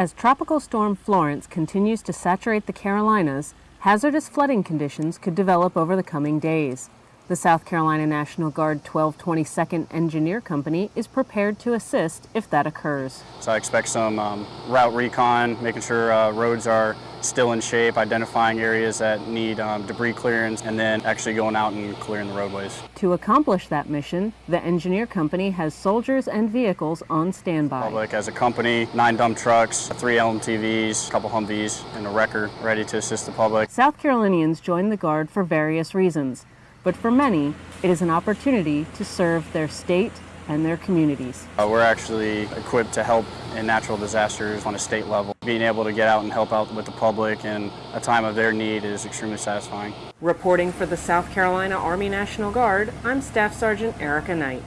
As Tropical Storm Florence continues to saturate the Carolinas, hazardous flooding conditions could develop over the coming days. The South Carolina National Guard 1222nd Engineer Company is prepared to assist if that occurs. So I expect some um, route recon, making sure uh, roads are still in shape, identifying areas that need um, debris clearance, and then actually going out and clearing the roadways. To accomplish that mission, the Engineer Company has soldiers and vehicles on standby. Public as a company, nine dump trucks, three LMTVs, a couple Humvees, and a wrecker ready to assist the public. South Carolinians join the Guard for various reasons but for many, it is an opportunity to serve their state and their communities. Uh, we're actually equipped to help in natural disasters on a state level. Being able to get out and help out with the public in a time of their need is extremely satisfying. Reporting for the South Carolina Army National Guard, I'm Staff Sergeant Erica Knight.